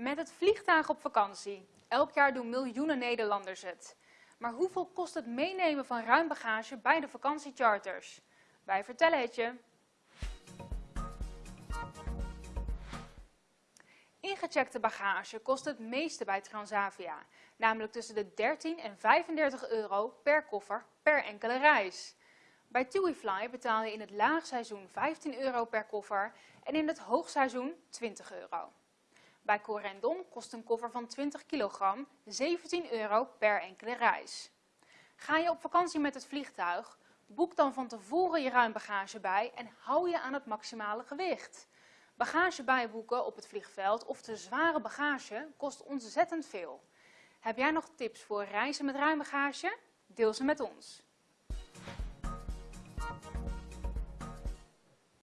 Met het vliegtuig op vakantie. Elk jaar doen miljoenen Nederlanders het. Maar hoeveel kost het meenemen van ruim bagage bij de vakantiecharters? Wij vertellen het je. Ingecheckte bagage kost het meeste bij Transavia, namelijk tussen de 13 en 35 euro per koffer per enkele reis. Bij TuiFly betaal je in het laagseizoen 15 euro per koffer en in het hoogseizoen 20 euro. Bij Corendon kost een koffer van 20 kilogram 17 euro per enkele reis. Ga je op vakantie met het vliegtuig, boek dan van tevoren je ruim bagage bij en hou je aan het maximale gewicht. Bagage bijboeken op het vliegveld of te zware bagage kost ontzettend veel. Heb jij nog tips voor reizen met ruim bagage? Deel ze met ons.